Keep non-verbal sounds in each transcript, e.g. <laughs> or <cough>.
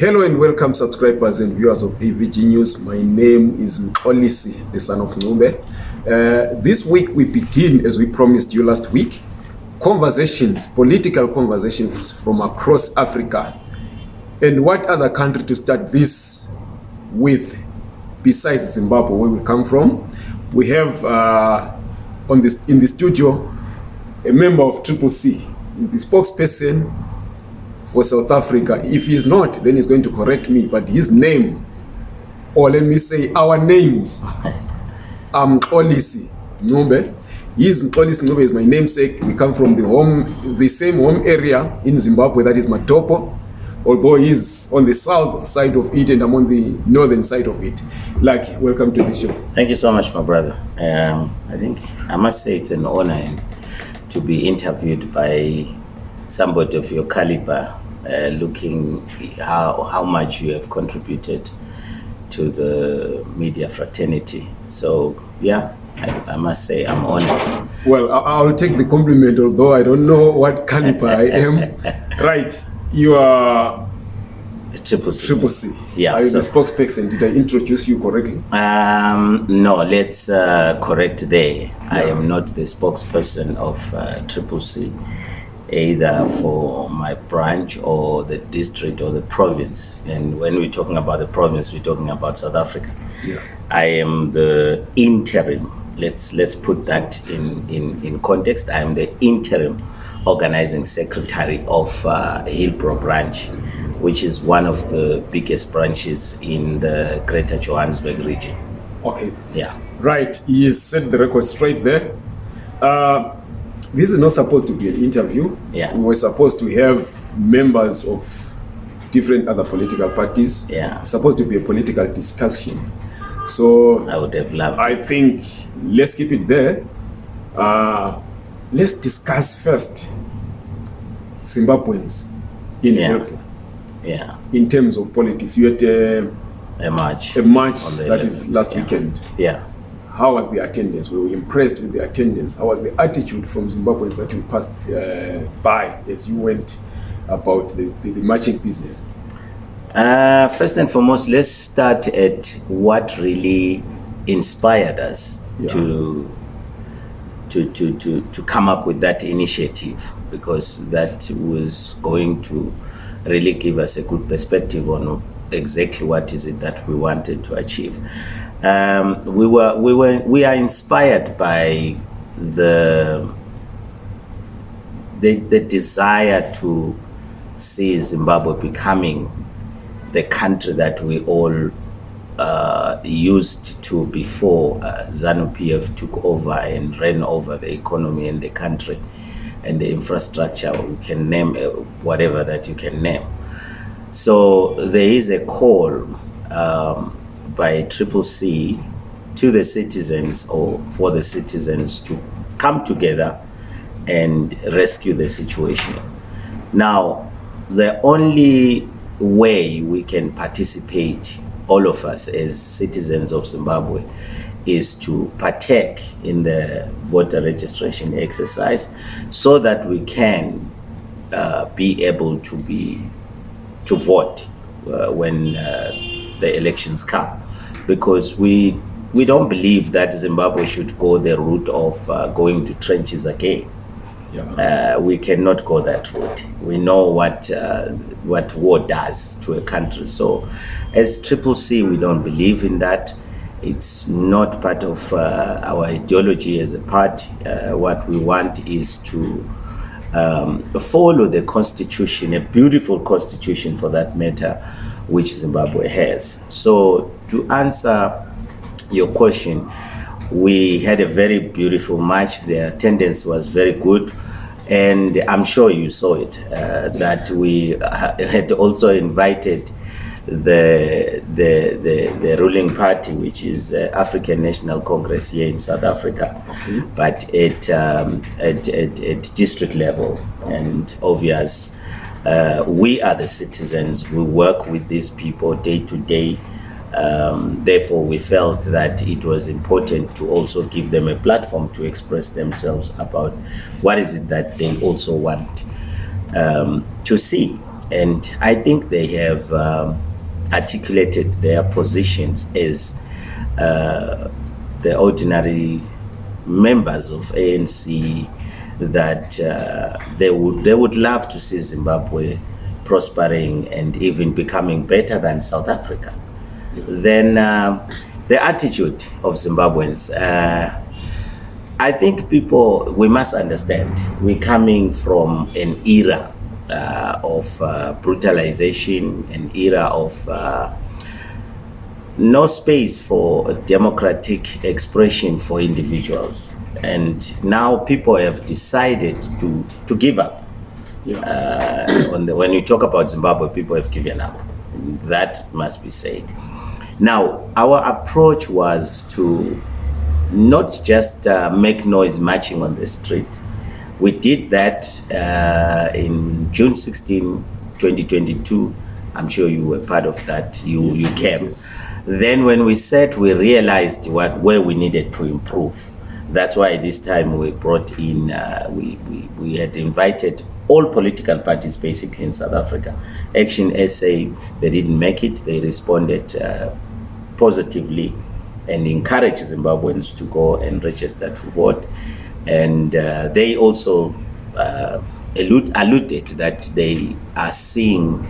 Hello and welcome subscribers and viewers of AVG News. My name is Mxolisi, the son of Ncube. Uh, this week we begin, as we promised you last week, conversations, political conversations from across Africa. And what other country to start this with besides Zimbabwe, where we come from? We have uh, on this in the studio a member of Triple C. He's the spokesperson for South Africa. If he's not, then he's going to correct me. But his name, or let me say our names, <laughs> I'm Mxolisi Ncube. He's Mxolisi Ncube is my namesake. We come from the home, the same home area in Zimbabwe, that is Matopo. Although he's on the south side of it and I'm on the northern side of it. Lucky, welcome to the show. Thank you so much, my brother. Um, I think I must say it's an honor to be interviewed by somebody of your caliber, uh, looking how how much you have contributed to the media fraternity. So yeah, I, I must say I'm honored. Well, I'll take the compliment, although I don't know what caliber I am. <laughs> Right, you are Triple C. Triple C. Yeah, Are you the spokesperson? Did I introduce you correctly? Um, no, let's uh, correct there. I am not the spokesperson of uh, Triple C, either for my branch or the district or the province. And when we're talking about the province, we're talking about South Africa. Yeah. I am the interim. Let's let's put that in in, in context. I am the interim organizing secretary of uh, Hillbrow branch, which is one of the biggest branches in the Greater Johannesburg region. Okay. Yeah. Right, You set the record straight there. Uh, this is not supposed to be an interview. Yeah. We were supposed to have members of different other political parties. Yeah. Supposed to be a political discussion. So I would have loved. I think let's keep it there. Uh, let's discuss first Zimbabweans in Yeah. Yeah. in terms of politics. You had a, A march. a march On the that is 11th, last yeah. weekend. Yeah. How was the attendance? We were impressed with the attendance. How was the attitude from Zimbabweans that you passed uh, by as you went about the, the, the marching business? Uh, first and foremost, let's start at what really inspired us Yeah. to, to to to to come up with that initiative because that was going to really give us a good perspective on exactly what is it that we wanted to achieve. Um, we were we were we are inspired by the the, the desire to see Zimbabwe becoming the country that we all uh, used to before uh, ZANU PF took over and ran over the economy and the country and the infrastructure. We can name uh, whatever that you can name. So there is a call um, by Triple C to the citizens or for the citizens to come together and rescue the situation. Now, the only way we can participate, all of us as citizens of Zimbabwe, is to partake in the voter registration exercise so that we can uh, be able to be to vote uh, when uh, the elections come because we we don't believe that Zimbabwe should go the route of uh, going to trenches again Yeah. uh, we cannot go that route. We know what uh, what war does to a country. So, as Triple C, we don't believe in that. It's not part of uh, our ideology as a party. Uh, what we want is to um, follow the constitution, a beautiful constitution for that matter, which Zimbabwe has. So, to answer your question, we had a very beautiful match. The attendance was very good. And I'm sure you saw it, uh, that we had also invited the, the, the, the ruling party, which is uh, African National Congress here in South Africa, Okay. but at, um, at, at, at district level. And obvious, uh, we are the citizens. We work with these people day to day. Um, therefore, we felt that it was important to also give them a platform to express themselves about what is it that they also want um, to see. and I think they have um, articulated their positions as uh, the ordinary members of ANC that uh, they would they would love to see Zimbabwe prospering and even becoming better than South Africa. Then uh, the attitude of Zimbabweans. Uh, I think people we must understand we're coming from an era uh, of uh, brutalization, an era of uh, no space for democratic expression for individuals. And now people have decided to, to give up. Yeah. Uh, on the, when you talk about Zimbabwe, people have given up. That must be said. Now, our approach was to not just uh, make noise marching on the street. We did that uh, in June 16, 2022. I'm sure you were part of that. You, Yes, you yes, came. yes. Then when we sat, we realized what where we needed to improve. That's why this time we brought in, uh, we, we, we had invited all political parties basically in South Africa. Action SA, they didn't make it. They responded uh, positively and encouraged Zimbabweans to go and register to vote. And uh, they also uh, allude, alluded that they are seeing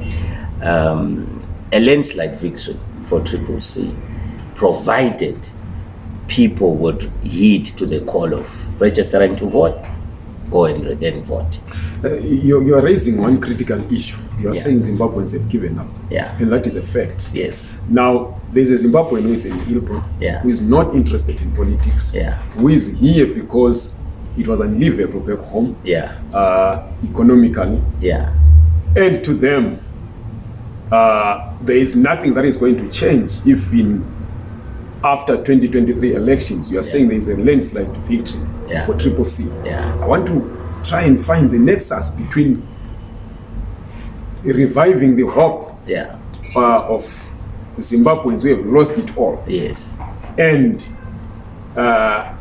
um, a landslide victory for Triple C, provided people would heed to the call of registering to vote, go and, and vote. Uh, you're, you're raising one critical issue. You're Yeah. saying Zimbabweans have given up. Yeah. And that is a fact. Yes. Now, there's a Zimbabwean who is in Ilpo, Yeah. who is not interested in politics, Yeah. who is here because it was unlivable back home, Yeah. uh, economically. Yeah. And to them, uh, there is nothing that is going to change if in after 2023 elections you are saying there is a landslide victory Yeah. for Triple C. Yeah. I want to try and find the nexus between reviving the hope Yeah. uh, of Zimbabweans who have lost it all Yes. and uh,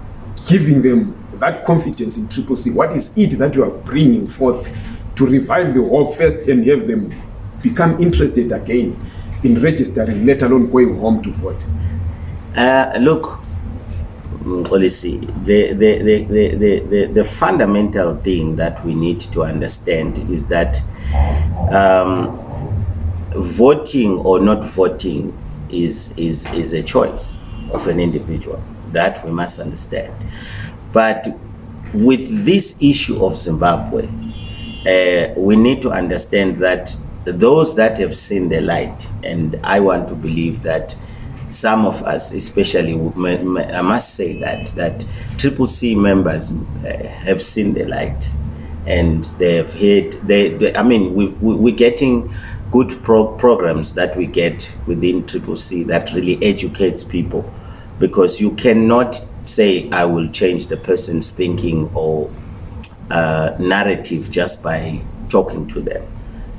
giving them that confidence in Triple C. What is it that you are bringing forth to revive the hope first and have them become interested again in registering, let alone going home to vote? Uh, look, Olisi, the, the, the, the, the, the, the fundamental thing that we need to understand is that um, voting or not voting is, is, is a choice of an individual. That we must understand. But with this issue of Zimbabwe, uh, we need to understand that those that have seen the light, and I want to believe that some of us, especially, I must say that that Triple C members uh, have seen the light, and they have heard. They, they I mean, we, we we're getting good pro- programs that we get within Triple C that really educates people, because you cannot say I will change the person's thinking or uh, narrative just by talking to them.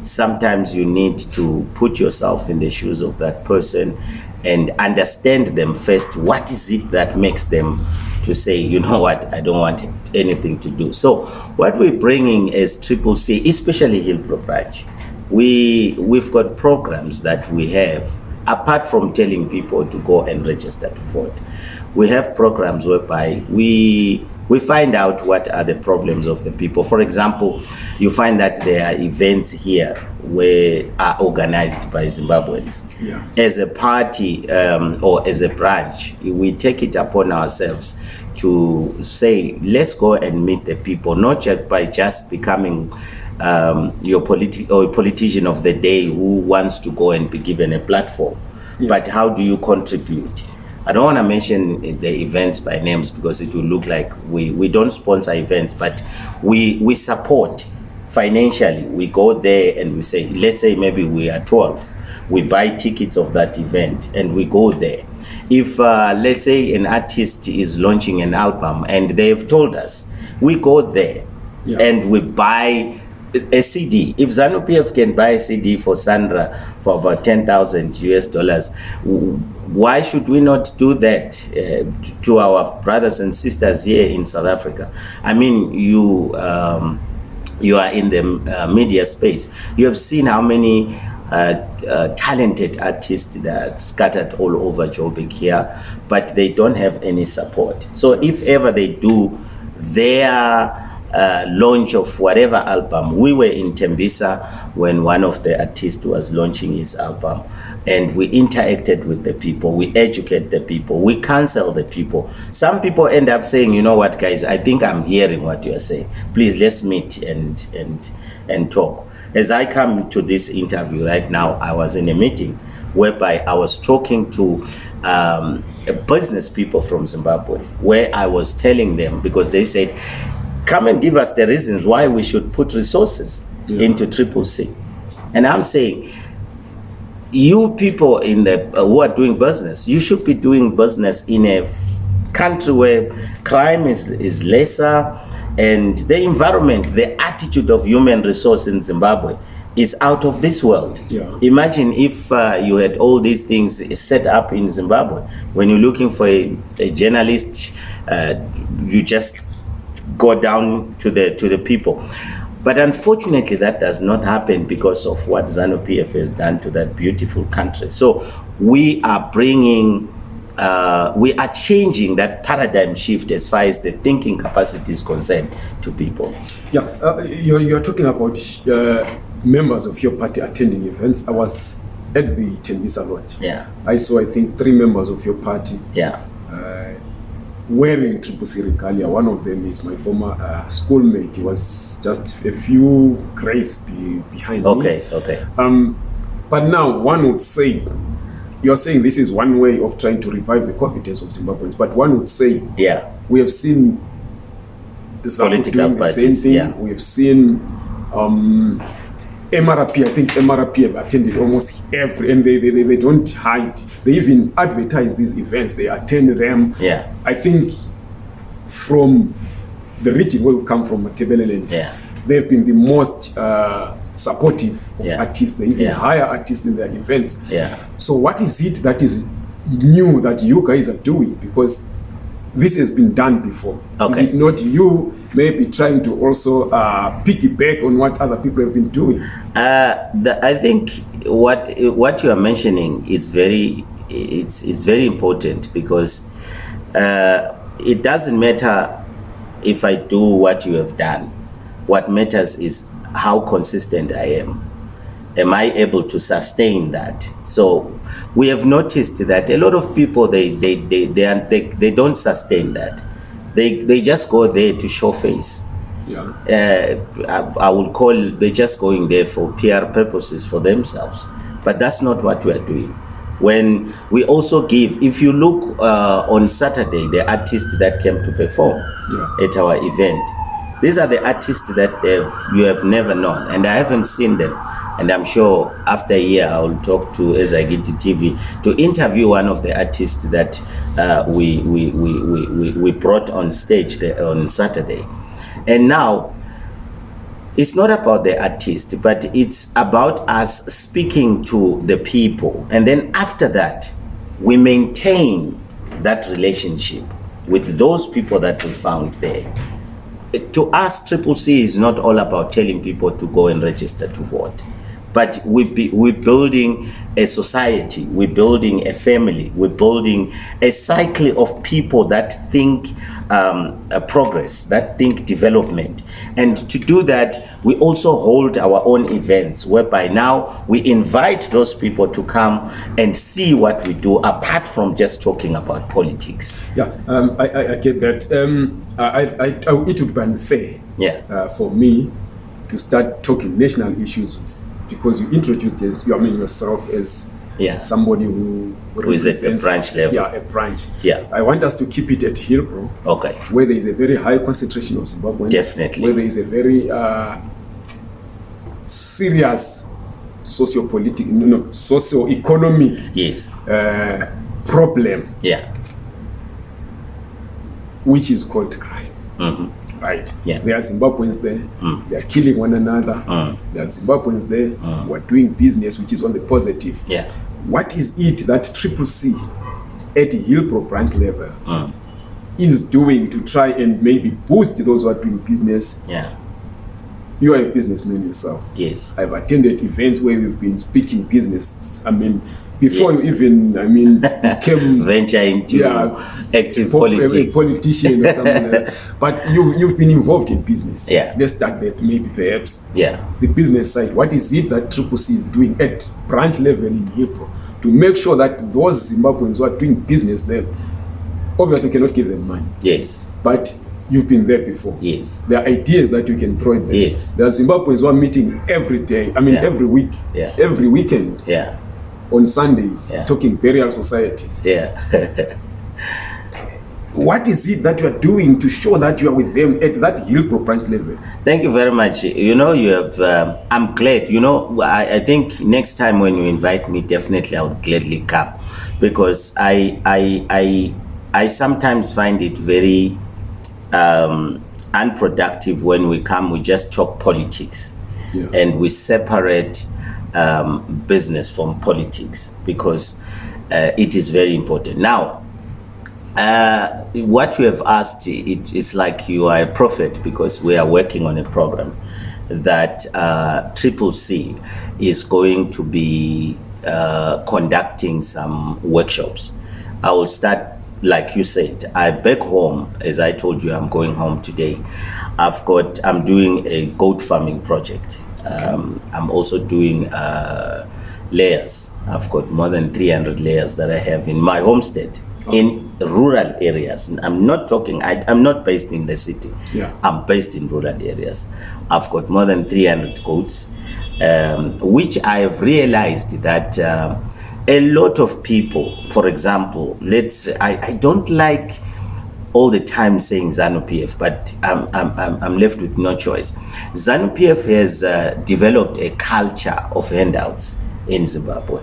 Sometimes you need to put yourself in the shoes of that person and understand them first. What is it that makes them to say, you know <laughs> what, I don't want anything to do? So, what we're bringing is Triple C, especially Hillbrow Branch, we we've got programs that we have apart from telling people to go and register to vote we have programs whereby we we find out what are the problems of the people for example you find that there are events here where are organized by zimbabweans Yeah. as a party um, or as a branch, we take it upon ourselves to say, let's go and meet the people, not just by just becoming um, your politi- or politician of the day who wants to go and be given a platform, Yeah. but how do you contribute? I don't want to mention the events by names because it will look like we, we don't sponsor events, but we, we support financially. We go there and we say, let's say maybe we are 12 we buy tickets of that event and we go there if uh, let's say an artist is launching an album and they've told us we go there Yeah. and we buy a cd if zanu pf can buy a cd for sandra for about 10000 us dollars why should we not do that uh, to our brothers and sisters here in south africa i mean you um, you are in the uh, media space. You have seen how many uh, uh, talented artists that are scattered all over Joburg here, but they don't have any support. So if ever they do their uh, launch of whatever album. We were in Tembisa when one of the artists was launching his album and we interacted with the people, we educate the people, we counsel the people. Some people end up saying, you know what guys, I think I'm hearing what you're saying. Please let's meet and, and, and talk. As I come to this interview right now, I was in a meeting whereby I was talking to um, business people from Zimbabwe, where I was telling them because they said, come and give us the reasons why we should put resources Yeah. into Triple C. And I'm saying, you people in the uh, who are doing business, you should be doing business in a country where crime is, is lesser and the environment, the attitude of human resource in Zimbabwe is out of this world. Yeah. Imagine if uh, you had all these things set up in Zimbabwe. When you're looking for a, a journalist, uh, you just go down to the to the people. But unfortunately, that does not happen because of what ZANU PF has done to that beautiful country. So we are bringing, uh, we are changing that paradigm shift as far as the thinking capacity is concerned to people. Yeah, uh, you're, you're talking about uh, members of your party attending events. I was at the Tembisa Lodge. Yeah, I saw, I think, three members of your party yeah, uh, wearing Triple C regalia. One of them is my former uh, schoolmate. He was just a few grades be, behind okay, me. okay, okay. Um, but now one would say, you're saying this is one way of trying to revive the confidence of Zimbabweans, but one would say Yeah, we have seen ZANU Political doing the same thing. yeah. We have seen um, MRP. I think MRP have attended almost every, and they, they, they, they don't hide. They even advertise these events. They attend them. yeah, I think from the region where we come from, Matebeleland, yeah, they've been the most uh, supportive of Yeah. artists. They even Yeah. hire artists in their events. yeah. So what is it that is new that you guys are doing? Because this has been done before. Okay. Is it not you maybe trying to also uh, piggyback on what other people have been doing? Uh, the, I think what what you are mentioning is very it's it's very important because uh, it doesn't matter if I do what you have done. What matters is how consistent I am. Am I able to sustain that? So we have noticed that a lot of people they they they they, they, they don't sustain that. They they just go there to show face Yeah. uh, I, I will call they're just going there for PR purposes for themselves. But that's not what we are doing. When we also give, if you look uh, on Saturday, the artists that came to perform Yeah. at our event, these are the artists that you have never known, and I haven't seen them. And I'm sure after a year, I will talk to Ezagiti TV to interview one of the artists that uh, we, we, we, we, we, brought on stage on Saturday. And now, it's not about the artist, but it's about us speaking to the people. And then after that, we maintain that relationship with those people that we found there. To us, Triple C is not all about telling people to go and register to vote. But we be, we're building a society, we're building a family, we're building a cycle of people that think um, uh, progress, that think development. And to do that, we also hold our own events whereby now we invite those people to come and see what we do apart from just talking about politics. Yeah, um, I, I, I get that. Um, I, I, I, it would be unfair Yeah. uh, for me to start talking national issues with- because you introduced as you I mean yourself as Yeah. somebody who Who is at represents- branch level. Yeah, a branch. Yeah. I want us to keep it at Hillbrow, Okay. where there is a very high concentration of Zimbabweans. Definitely. Where there is a very uh, serious socio-political, no, no, socio-economic Yes. uh, problem, Yeah. which is called crime. hmm Right. Yeah. There are Zimbabweans there. Mm. They are killing one another. Mm. There are Zimbabweans there Mm. who are doing business, which is on the positive. Yeah. What is it that Triple C at Hillbrow branch level Mm. is doing to try and maybe boost those who are doing business Yeah. You are a businessman yourself. Yes. I've attended events where we've been speaking business. I mean, before Yes. you even, I mean, became <laughs> Venture into Yeah. active po- a- a politics. politician or something like that. <laughs> But you've, you've been involved in business. Yeah. Let's start that maybe perhaps. yeah. The business side. What is it that Triple C is doing at branch level in Hillbrow to make sure that those Zimbabweans who are doing business there, obviously cannot give them money, Yes. but you've been there before. Yes. There are ideas that you can throw in there. Yes. There are Zimbabweans who are meeting every day, I mean Yeah. every week, Yeah. every weekend, Yeah. On Sundays, Yeah. talking burial societies. Yeah. <laughs> What is it that you are doing to show that you are with them at that Hillbrow branch level? Thank you very much. You know, you have. Um, I'm glad. You know, I, I think next time when you invite me, definitely I would gladly come, because I I I I sometimes find it very um, unproductive when we come. We just talk politics, Yeah. and we separate um, business from politics because uh, it is very important. Now, uh, what you have asked, it, it's like you are a prophet because we are working on a program that uh, Triple C is going to be uh, conducting some workshops. I will start, like you said, I back home, as I told you, I'm going home today. I've got, I'm doing a goat farming project. Um, I'm also doing uh, layers. I've got more than 300 layers that I have in my homestead in rural areas. I'm not talking, I, I'm not based in the city. Yeah. I'm based in rural areas. I've got more than 300 goats, um, which I've realized that um a lot of people, for example, let's, I, I don't like all the time saying ZANU PF, but I'm, I'm, I'm, left with no choice. ZANU PF has uh, developed a culture of handouts in Zimbabwe,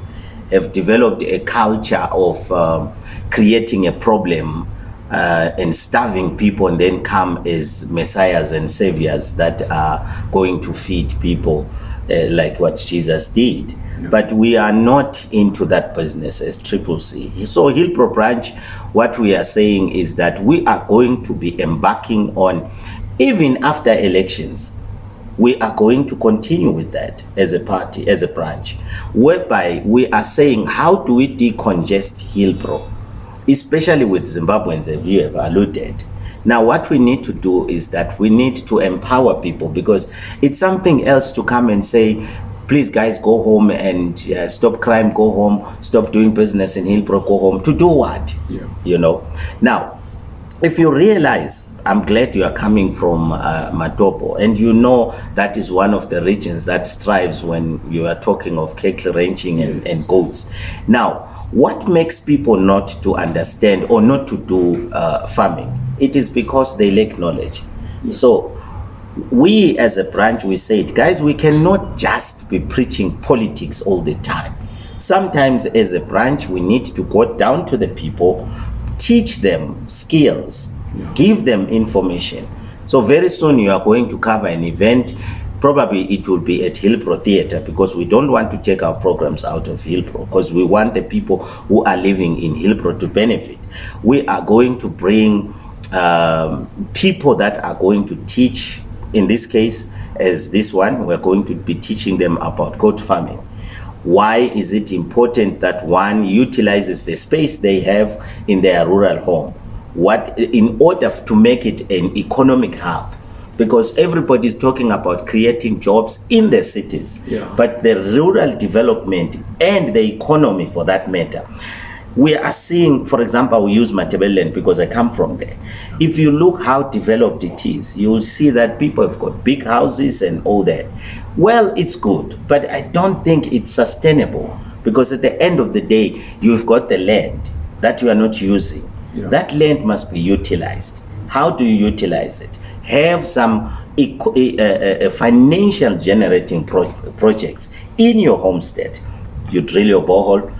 have developed a culture of um, creating a problem uh, and starving people and then come as messiahs and saviors that are going to feed people uh, like what Jesus did. But we are not into that business as Triple C. So Hillbrow branch, what we are saying is that we are going to be embarking on, even after elections, we are going to continue with that as a party, as a branch, whereby we are saying how do we decongest Hillbrow, especially with Zimbabweans, as you have alluded. Now, what we need to do is that we need to empower people because it's something else to come and say, please, guys, go home and uh, stop crime, go home, stop doing business in Hillbrow, go home. To do what? Yeah. You know? Now, if you realize, I'm glad you are coming from uh, Matopo, and you know that is one of the regions that strives when you are talking of cattle ranching and, Yes. and goats. Now, what makes people not to understand or not to do uh, farming? It is because they lack knowledge. So, we as a branch, we said, guys, we cannot just be preaching politics all the time. Sometimes, as a branch, we need to go down to the people, teach them skills, give them information. So, very soon, you are going to cover an event. Probably it will be at Hillbrow Theatre because we don't want to take our programs out of Hillbrow because we want the people who are living in Hillbrow to benefit. We are going to bring um, people that are going to teach in this case as this one we're going to be teaching them about goat farming why is it important that one utilizes the space they have in their rural home what in order to make it an economic hub because everybody is talking about creating jobs in the cities Yeah. but the rural development and the economy for that matter we are seeing, for example, we use Matabeleland because I come from there. If you look how developed it is, you will see that people have got big houses and all that. Well, it's good, but I don't think it's sustainable because at the end of the day, you've got the land that you are not using. Yeah. That land must be utilized. How do you utilize it? Have some eco- uh, uh, uh, financial generating pro- projects in your homestead. You drill your borehole.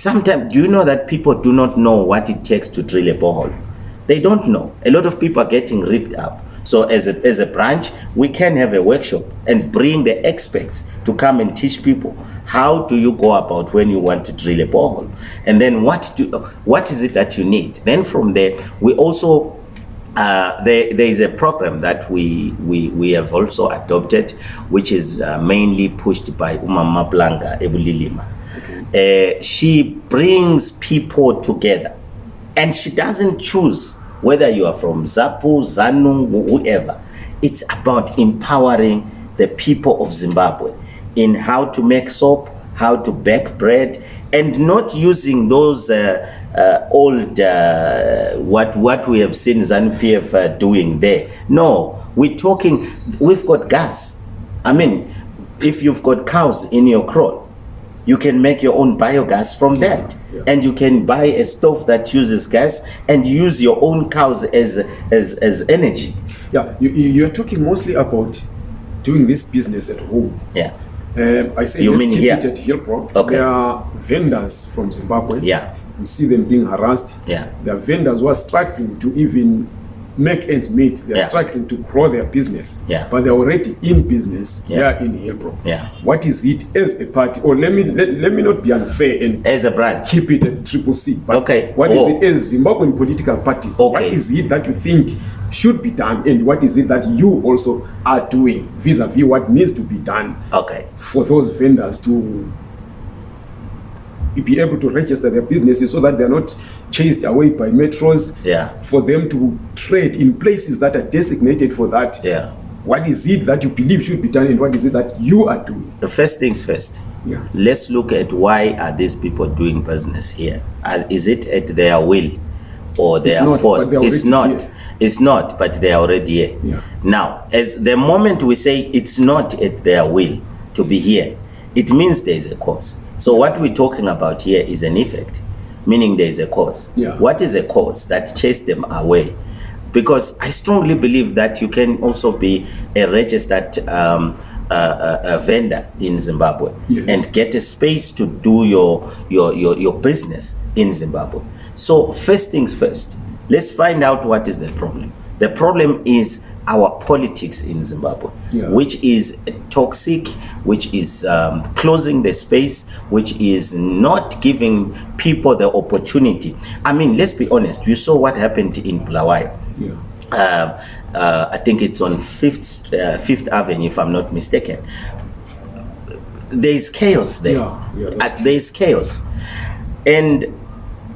Sometimes, do you know that people do not know what it takes to drill a borehole? They don't know. A lot of people are getting ripped up. So, as a, as a branch, we can have a workshop and bring the experts to come and teach people how do you go about when you want to drill a borehole, and then what do what is it that you need. Then from there, we also uh, there, there is a program that we, we, we have also adopted, which is uh, mainly pushed by Umama Blanca Ebulilima. Uh, she brings people together and she doesn't choose whether you are from Zapu, Zanu, whoever. It's about empowering the people of Zimbabwe in how to make soap, how to bake bread, and not using those uh, uh, old uh, what what we have seen ZANU PF uh, doing there. No, we're talking. We've got gas. I mean, if you've got cows in your kraal, you can make your own biogas from that. Yeah. And you can buy a stove that uses gas and use your own cows as as, as energy. Yeah, you, you're talking mostly about doing this business at home. Yeah. Um, I say You mean keep here? it at Hillbrow. Okay. There are vendors from Zimbabwe. Yeah. We see them being harassed. Yeah. There are vendors who are struggling to even make ends meet. They're Yeah. struggling to grow their business. Yeah. But they're already in business Yeah. here in Hillbrook. Yeah. What is it as a party? Or let me let, let me not be unfair and As a branch. keep it at triple C. But Okay. what is Oh. it as Zimbabwean political parties? What Okay. is it that you think should be done and what is it that you also are doing vis-a-vis what needs to be done Okay. for those vendors to be able to register their businesses so that they're not chased away by metros Yeah. for them to trade in places that are designated for that Yeah. what is it that you believe should be done and what is it that you are doing The first things first. yeah Let's look at why are these people doing business here? Uh, is it at their will or they It's are not, forced? it's not. here. It's not, but they are already here. Yeah. Now, as the moment we say it's not at their will to be here, it means there is a cause. So what we're talking about here is an effect, meaning there is a cause. Yeah. What is a cause that chased them away? Because I strongly believe that you can also be a registered um, uh, uh, uh, vendor in Zimbabwe Yes. and get a space to do your, your, your, your business in Zimbabwe. So first things first, let's find out what is the problem. The problem is our politics in Zimbabwe, Yeah. which is toxic, which is um, closing the space, which is not giving people the opportunity. I mean, let's be honest. You saw what happened in Bulawayo yeah um, uh, I think it's on Fifth uh, Fifth Avenue, if I'm not mistaken. There is chaos there. Yeah, yeah, Uh, there is chaos, and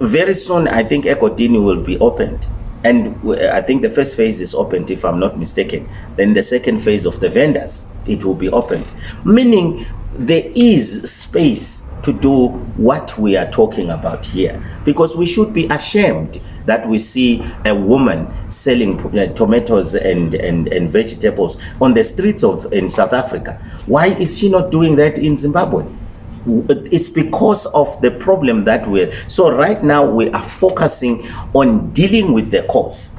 very soon I think Egodini will be opened, and I think the first phase is opened, if I'm not mistaken. Then the second phase of the vendors it will be opened, meaning there is space to do what we are talking about here because we should be ashamed that we see a woman selling uh, tomatoes and, and, and vegetables on the streets of in South Africa. Why is she not doing that in Zimbabwe? It's because of the problem that we're so right now we are focusing on dealing with the cause.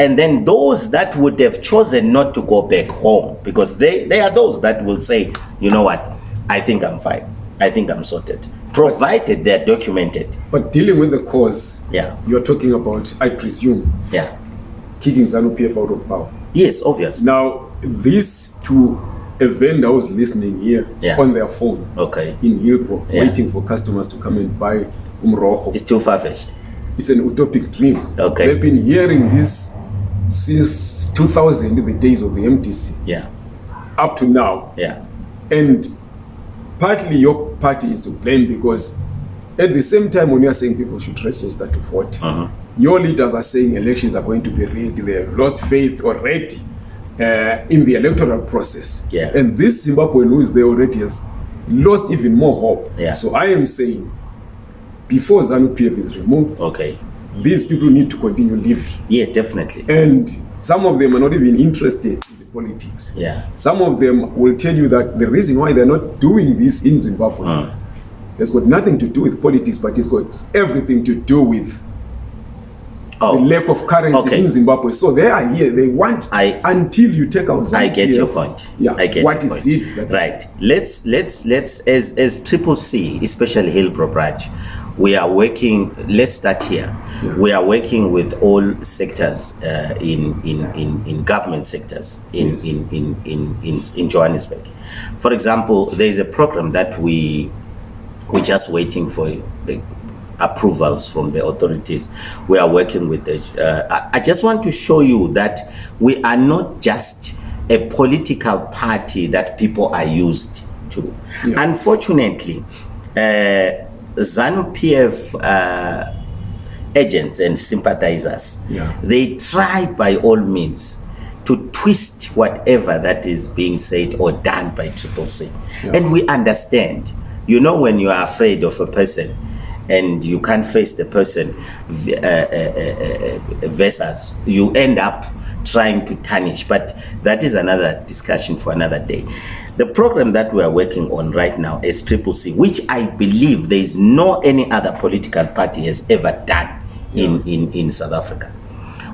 And then those that would have chosen not to go back home because they, they are those that will say, you know what, I think I'm fine. I think I'm sorted. Provided they're documented. but dealing with the cause Yeah. you're talking about i presume Yeah. kicking zanu pf out of power Yes, obvious. now these to a vendor who's listening here Yeah. on their phone Okay. in Hillbrook, Yeah. waiting for customers to come and buy umroho. It's too far fetched. It's an utopic dream. Okay. They've been hearing this since 2000, the days of the MTC, Yeah. up to now. Yeah. And partly your party is to blame because at the same time when you are saying people should register to vote, Uh-huh. your leaders are saying elections are going to be rigged. They have lost faith already uh, in the electoral process. Yeah. And this Zimbabwean who is there already has lost even more hope. Yeah. So I am saying before ZANU PF is removed, Okay. these people need to continue living. Yeah, definitely. And some of them are not even interested in the politics. Yeah. Some of them will tell you that the reason why they're not doing this in Zimbabwe Mm. has got nothing to do with politics, but it's got everything to do with Oh, the lack of currency okay. in Zimbabwe. So they are here. They want I- until you take out. I get your point. Yeah. I get What is point. it? right. Let's let's let's as as Triple C, especially Hillbrow branch, we are working. Let's start here. Yeah. We are working with all sectors uh, in, in in in government sectors in Yes. in, in in in in Johannesburg. For example, there is a program that we we're just waiting for the approvals from the authorities. We are working with the. Uh, I, just want to show you that we are not just a political party that people are used to. Yeah. Unfortunately, uh, ZANU PF uh, agents and sympathizers, Yeah. they try by all means to twist whatever that is being said or done by Triple C. Yeah. And we understand. You know, when you are afraid of a person and you can't face the person uh, uh, uh, uh, versus you end up trying to tarnish. But that is another discussion for another day. The program that we are working on right now is Triple C, which I believe there is no any other political party has ever done in, in, in South Africa.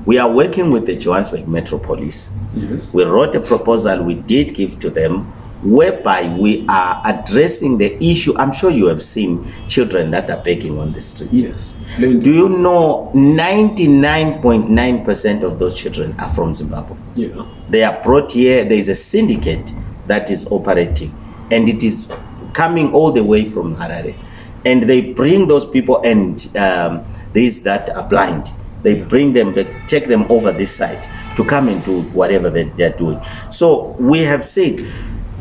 We are working with the Johannesburg Metro Police. Yes. We wrote a proposal we did give to them whereby we are addressing the issue. I'm sure you have seen children that are begging on the streets. Yes. Do you know 99.9% of those children are from Zimbabwe? Yeah. They are brought here. There is a syndicate that is operating, and it is coming all the way from Harare. And they bring those people, and um, these that are blind, they bring them, they take them over this side to come into whatever they, they're doing. So we have said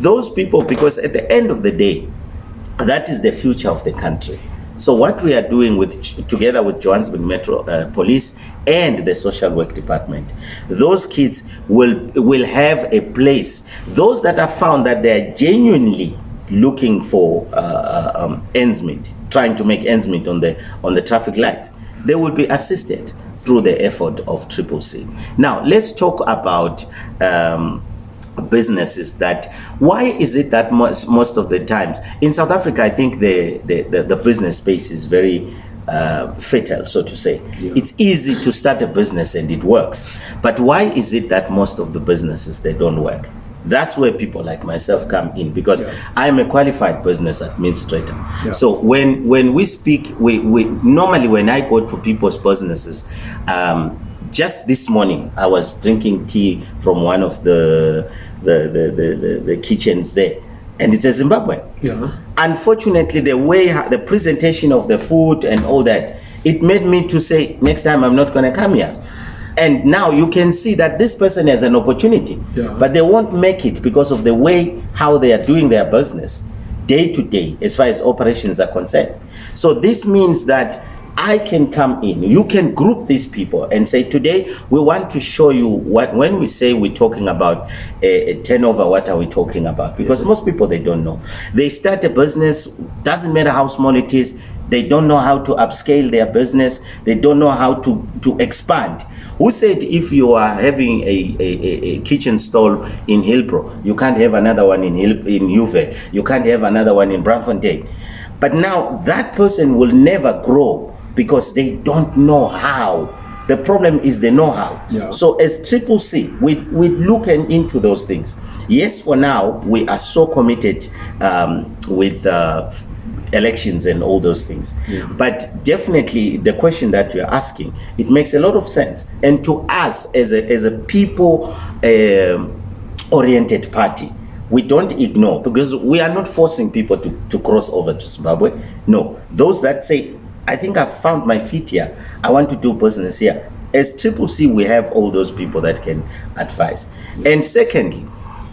those people, because at the end of the day, that is the future of the country. So what we are doing with together with Johannesburg Metro uh, Police and the Social Work Department, those kids will will have a place. Those that are found that they are genuinely looking for uh, uh, um, ends meet, trying to make ends meet on the on the traffic lights, they will be assisted through the effort of Triple C. Now let's talk about. Um, businesses that why is it that most, most of the times in south africa i think the the, the, the business space is very uh, fatal so to say Yeah. it's easy to start a business and it works but why is it that most of the businesses they don't work that's where people like myself come in because Yeah. i'm a qualified business administrator Yeah. so when when we speak we, we normally when i go to people's businesses um, just this morning i was drinking tea from one of the the the, the, the, the kitchens there. And it's a zimbabwean Yeah. unfortunately the way the presentation of the food and all that it made me to say next time i'm not going to come here. And now you can see that this person has an opportunity. Yeah. but they won't make it because of the way how they are doing their business day to day as far as operations are concerned. So this means that I can come in. You can group these people and say, today we want to show you what, when we say we're talking about a, a turnover, what are we talking about? Because most people, they don't know. They start a business, doesn't matter how small it is, they don't know how to upscale their business, they don't know how to, to expand. Who said if you are having a, a, a, kitchen stall in Hillbrow, you can't have another one in Hill, in Juve, you can't have another one in Braamfontein? But now that person will never grow because they don't know how. The problem is the know-how. Yeah. So as Triple C, we we look in- into those things. Yes, for now we are so committed um, with uh, elections and all those things. Yeah. But definitely, the question that you're asking, it makes a lot of sense. And to us, as a as a people um, oriented party, we don't ignore because we are not forcing people to, to cross over to Zimbabwe. No, those that say, I think I've found my feet here, I want to do business here. As Triple C, we have all those people that can advise. And secondly,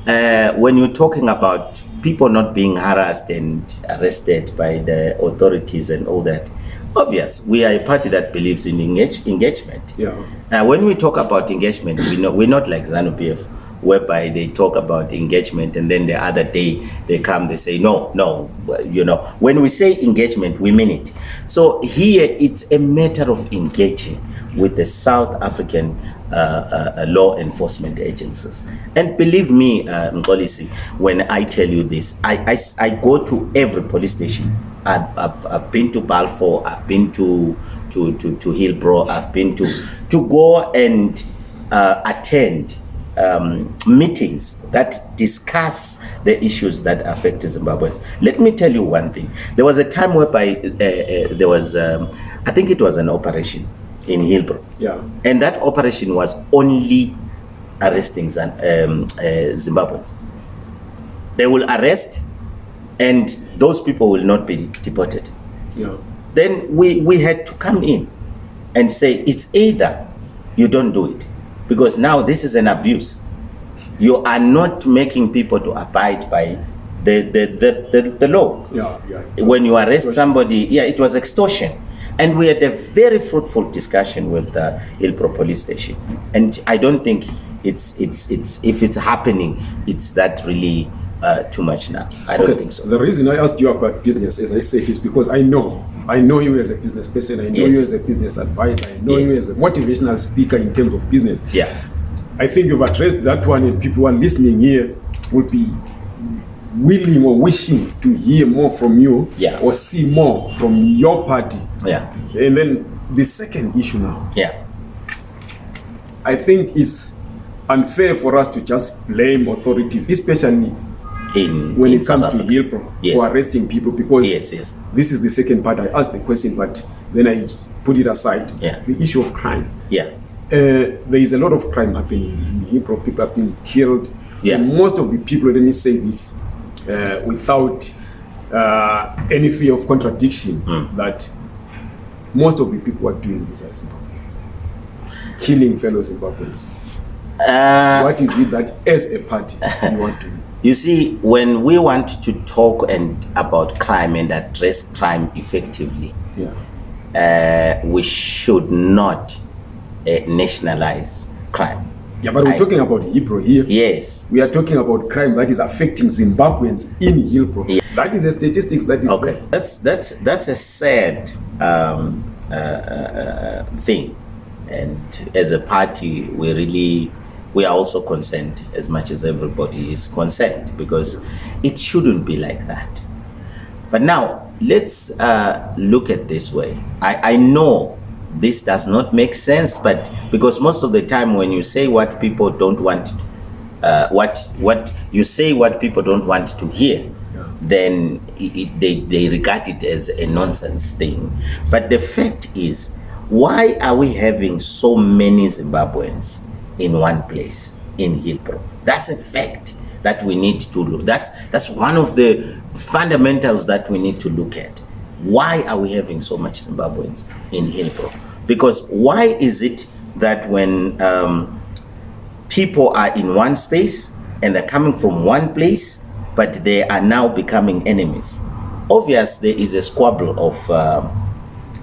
uh, when you're talking about people not being harassed and arrested by the authorities and all that, obvious, we are a party that believes in engage, engagement. Yeah. Uh, when we talk about engagement, we know we're not like ZANU PF, whereby they talk about engagement and then the other day they come, they say, no, no, you know. When we say engagement, we mean it. So here it's a matter of engaging with the South African uh, uh, uh, law enforcement agencies. And believe me, uh, when I tell you this, I, I, I go to every police station. I've, I've, I've been to Balfour, I've been to, to, to, to Hillbrow, I've been to, to go and uh, attend um, meetings that discuss the issues that affect Zimbabweans. Let me tell you one thing. There was a time whereby uh, uh, there was, um, I think it was an operation in Hillbrow. Yeah. And that operation was only arresting Zan- um, uh, Zimbabweans. They will arrest, and those people will not be deported. Yeah. then we, we had to come in and say it's either you don't do it because now this is an abuse. You are not making people to abide by the, the, the, the, the law. Yeah, yeah. When you arrest Extortion. somebody, yeah, it was extortion. And we had a very fruitful discussion with the Hillbrow police station. And I don't think it's, it's, it's, if it's happening, it's that really uh, too much now. I don't think so. The reason I asked you about business, as I said, is because I know, I know you as a business person. I know Yes. you as a business advisor. I know you as a motivational speaker in terms of business. Yeah. I think you've addressed that one, and people who are listening here will be willing or wishing to hear more from you Yeah. or see more from your party. Yeah. And then the second issue now, Yeah. I think it's unfair for us to just blame authorities, especially In, when in it comes to. Hillbrow Yes. for arresting people because Yes, yes. this is the second part. I asked the question, but then I put it aside. Yeah. The issue of crime. Yeah. Uh, there is a lot of crime happening in Hillbrow. People have been killed. Yeah. And most of the people, let me say this, uh, without uh, any fear of contradiction, Mm. that most of the people are doing this as Zimbabweans, killing fellow Zimbabweans. Uh, what is it that, as a party, you want to? You see, when we want to talk and about crime and address crime effectively, Yeah. uh, we should not uh, nationalize crime. Yeah, but we're I- talking about Hillbrow here. Yes. We are talking about crime that is affecting Zimbabweans in Hillbrow. Yeah. That is a statistics that is Okay. That's that's that's a sad um, uh, uh, uh, thing, and as a party, we really we are also concerned as much as everybody is concerned because it shouldn't be like that. But now let's uh, look at this way. I, I know this does not make sense, but because most of the time when you say what people don't want, uh, what what you say what people don't want to hear, Yeah. then it, it- they, they regard it as a nonsense thing. But the fact is, why are we having so many Zimbabweans in one place in Hillbrow? That's a fact that we need to look. That's that's one of the fundamentals that we need to look at. Why are we having so much Zimbabweans in Hillbrow? Because why is it that when um, people are in one space and they're coming from one place, but they are now becoming enemies. Obvious, there is a squabble of um,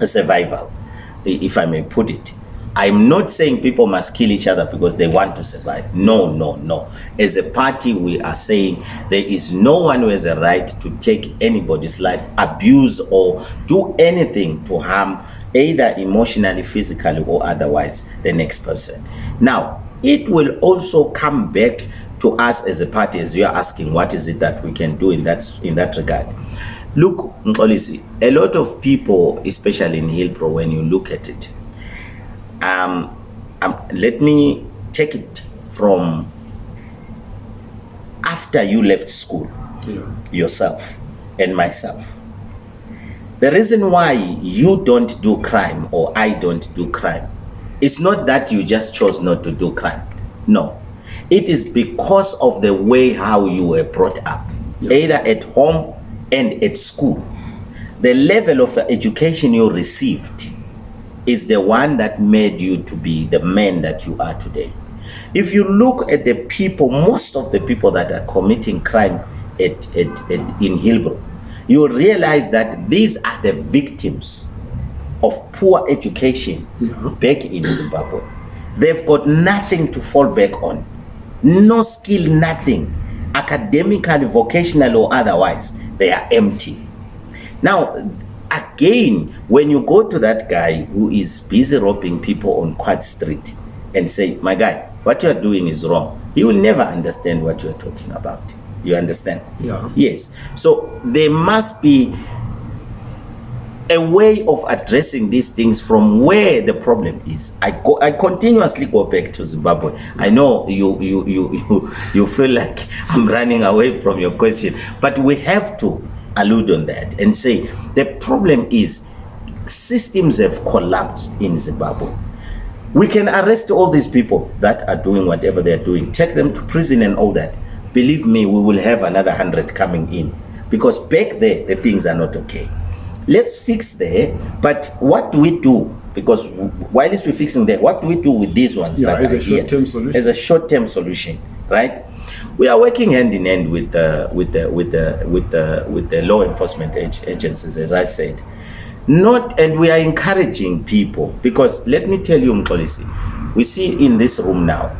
survival, if I may put it. I'm not saying people must kill each other because they want to survive. No, no, no. As a party, we are saying there is no one who has a right to take anybody's life, abuse, or do anything to harm either emotionally, physically, or otherwise the next person. Now, it will also come back to us as a party as you are asking what is it that we can do in that in that regard look Mxolisi, a lot of people especially in hillbrow when you look at it um, um let me take it from after you left school Yeah. yourself and myself. The reason why you don't do crime or I don't do crime, it's not that you just chose not to do crime. No. It is because of the way how you were brought up, Yeah. either at home and at school. The level of education you received is the one that made you to be the man that you are today. If you look at the people, most of the people that are committing crime at, at, at, in Hillbrow, you will realize that these are the victims of poor education Yeah. back in Zimbabwe. They've got nothing to fall back on, no skill, nothing, academically, vocational, or otherwise. They are empty. Now, again, when you go to that guy who is busy robbing people on Quartz Street and say, My guy, what you are doing is wrong, he will never understand what you are talking about. You understand? Yeah. Yes. So there must be a way of addressing these things from where the problem is. I go, I continuously go back to Zimbabwe. I know you, you, you, you, <laughs> you feel like I'm running away from your question, but we have to allude on that and say the problem is systems have collapsed in Zimbabwe. We can arrest all these people that are doing whatever they're doing, take them to prison and all that. Believe me, we will have another hundred coming in because back there the things are not okay. let's fix there. But what do we do? Because while is we're fixing there, what do we do with these ones? Yeah, that as a are here? short-term solution. As a short-term solution, right? We are working hand in hand with the with the with the with the with the law enforcement ag- agencies, as I said. Not and we are encouraging people because let me tell you, Mxolisi, we see in this room now,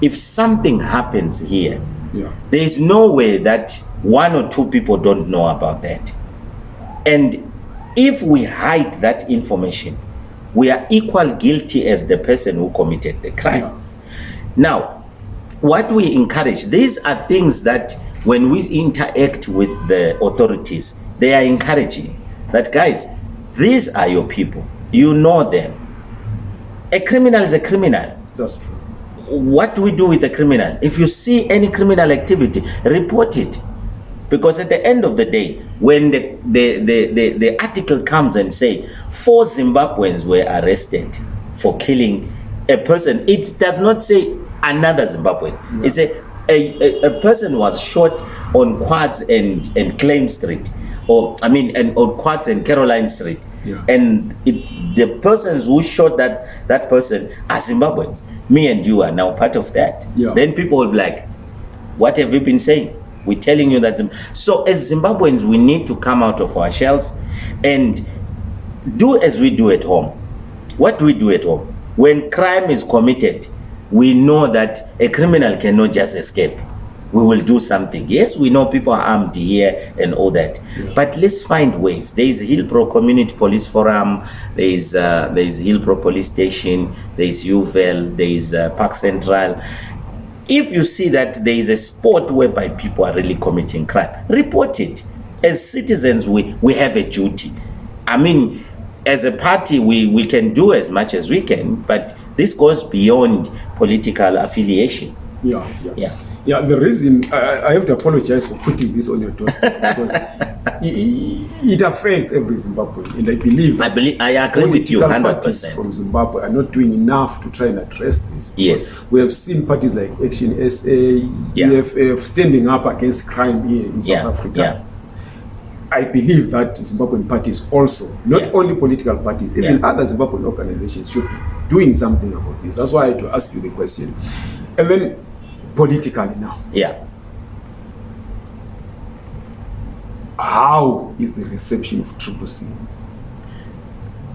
if something happens here, Yeah. there is no way that one or two people don't know about that. And if we hide that information, we are equal guilty as the person who committed the crime. Yeah. Now, what we encourage, these are things that when we interact with the authorities, they are encouraging that guys, these are your people. You know them. A criminal is a criminal That's true. what do we do with the criminal? If you see any criminal activity, report it. Because at the end of the day, when the, the, the, the, the article comes and say four Zimbabweans were arrested for killing a person, it does not say another Zimbabwean. It say a, a, a person was shot on Quartz and, and Claim Street, or I mean, and on Quartz and Caroline Street. Yeah. And it, the persons who shot that that person are Zimbabweans. Me and you are now part of that. Yeah. Then people will be like, "What have you been saying?" We're telling you that. Zim- So as Zimbabweans, we need to come out of our shells and do as we do at home. What do we do at home? When crime is committed, we know that a criminal cannot just escape. We will do something. Yes, we know people are armed here and all that, but let's find ways. There is Hillbrow Community Police Forum. There is uh, there is Hillbrow Police Station. There is UVL. There is uh, Park Central. If you see that there is a spot whereby people are really committing crime, report it. As citizens, we, we have a duty. I mean, as a party, we, we can do as much as we can, but this goes beyond political affiliation. Yeah, yeah. Yeah. Yeah, the reason I, I have to apologize for putting this on your doorstep <laughs> because it, it affects every Zimbabwean, and I believe I believe I agree with you political hundred parties percent. from Zimbabwe are not doing enough to try and address this. Yes. we have seen parties like Action SA, Yeah. EFF standing up against crime here in South Yeah, Africa. yeah. I believe that Zimbabwean parties also, not Yeah. only political parties, even Yeah. other Zimbabwean organizations should be doing something about this. That's why I had to ask you the question. And then politically now, Yeah. how is the reception of Triple C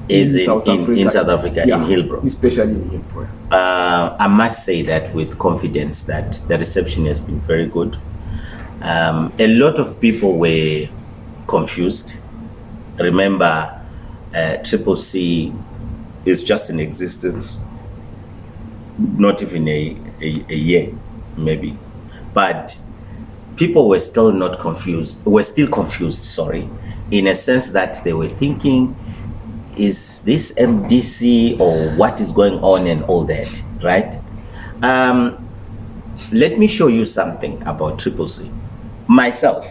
Is in, in, in South Africa, Yeah, in Hillbrow. especially in Hillbrow? Uh, I must say that with confidence that the reception has been very good. Um, a lot of people were confused. Remember, uh, Triple C is just in existence, not even a, a, a year, maybe. But people were still not confused, were still confused, sorry, in a sense that they were thinking, is this MDC or what is going on and all that, right? Um, let me show you something about Triple C. Myself,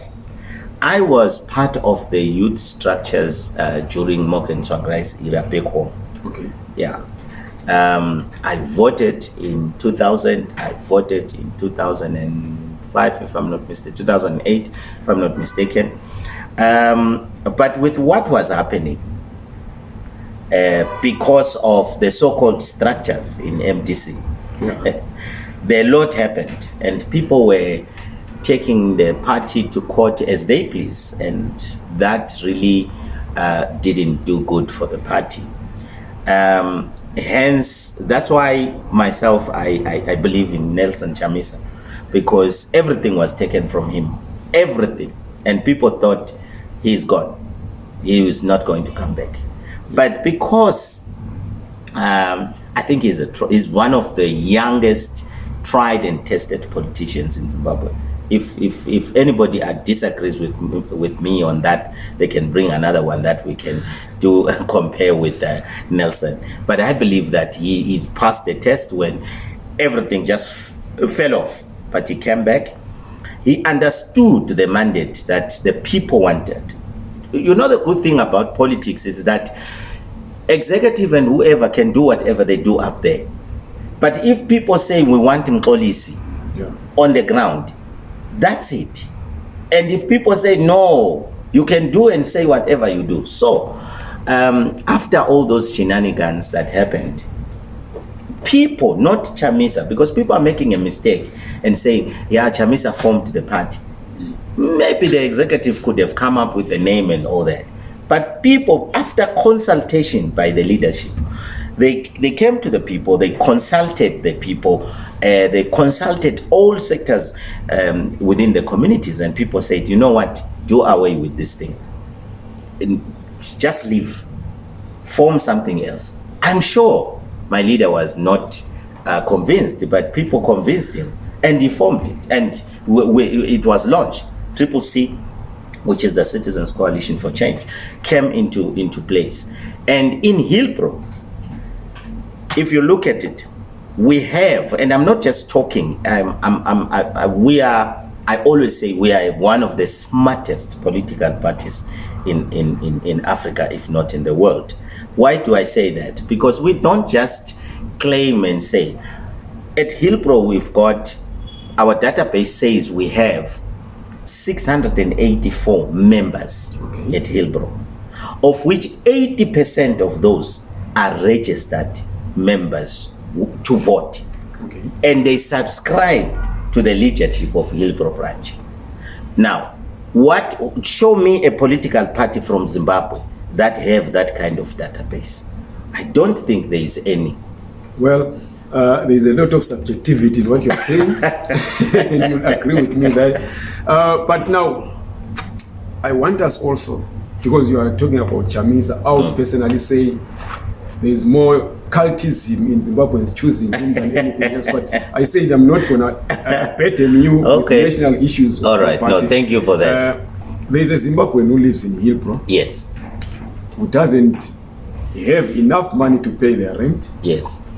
I was part of the youth structures uh, during Morgan Tsvangirai's era back home. Okay. Yeah. Um, I voted in 2000. I voted in 2005, if I'm not mistaken, 2008, if I'm not mistaken. Um, but with what was happening, uh, because of the so-called structures in MDC, Yeah. <laughs> the lot happened, and people were taking the party to court as they please, and that really uh, didn't do good for the party. Um, hence, that's why myself, I, I, I believe in Nelson Chamisa, because everything was taken from him, everything, and people thought he's gone, he was not going to come back. But because um, I think he's, a, he's one of the youngest tried and tested politicians in Zimbabwe. If, if, if anybody disagrees with, me- with me on that, they can bring another one that we can do <laughs> compare with uh, Nelson. But I believe that he, he passed the test when everything just fell off. But he came back. He understood the mandate that the people wanted. You know, the good thing about politics is that executive and whoever can do whatever they do up there. But if people say we want Mxolisi Yeah. on the ground, that's it. And if people say no, You can do and say whatever you do. So, um, after all those shenanigans that happened, people, not Chamisa, because people are making a mistake and saying, yeah, Chamisa formed the party. Maybe the executive could have come up with the name and all that. But people, after consultation by the leadership, they, they came to the people, they consulted the people, uh, they consulted all sectors um, within the communities, and people said, you know what, do away with this thing. And just leave, form something else. I'm sure my leader was not uh, convinced, but people convinced him, and he formed it, and we, we, it was launched. Triple C which is the Citizens Coalition for Change, came into, into place. And in Hillbrow, if you look at it, we have, and I'm not just talking, I'm, I'm, I'm, I, I, we are, I always say we are one of the smartest political parties in, in, in, in Africa, if not in the world. Why do I say that? Because we don't just claim and say, at Hillbrow we've got, our database says we have 684 members Okay. at Hillbrow, of which 80% of those are registered members to vote. Okay. And they subscribe to the leadership of Hillbrow branch. Now, what show me a political party from Zimbabwe that have that kind of database? I don't think there is any. Well, uh, there's a lot of subjectivity in what you're saying, <laughs> <laughs> and you'll agree with me that. Uh, but now, I want us also, because you are talking about Chamisa, I would personally say there's more cultism in Zimbabweans choosing him than anything else. But I said I'm not gonna uh, burden you Okay. with national issues. All right. No, thank you for that. Uh, there's a Zimbabwean who lives in Hillbrow Yes, who doesn't have enough money to pay their rent. yes,